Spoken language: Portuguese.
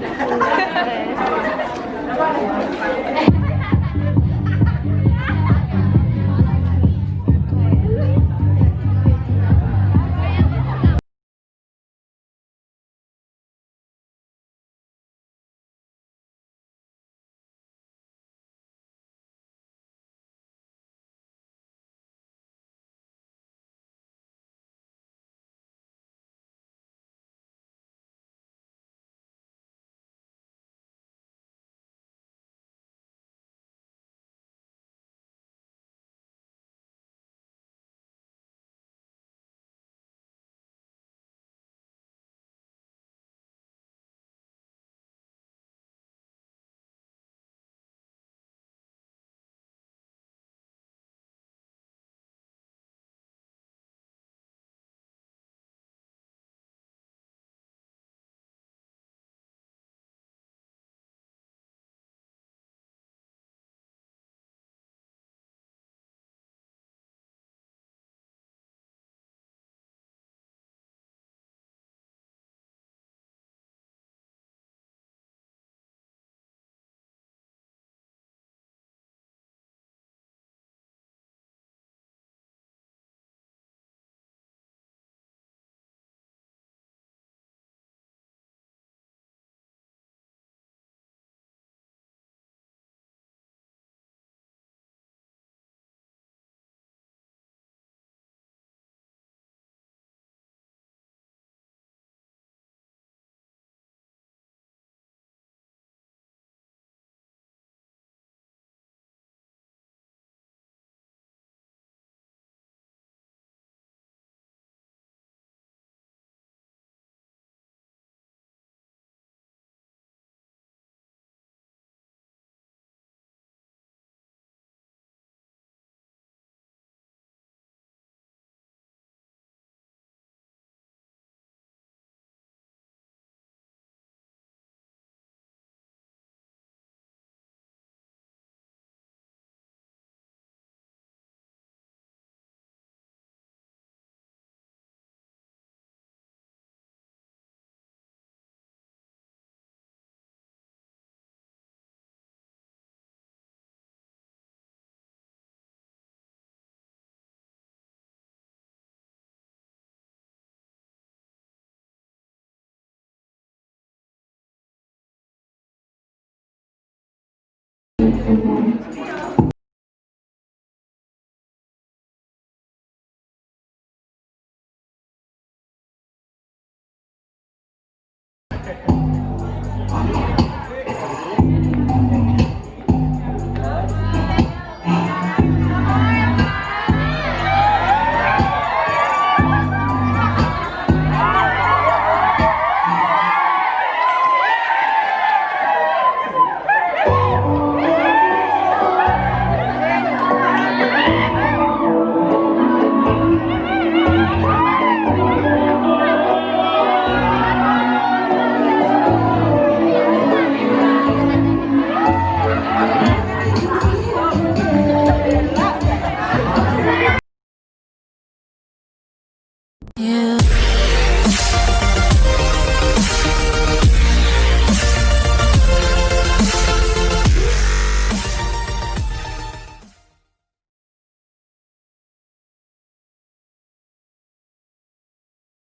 Gracias.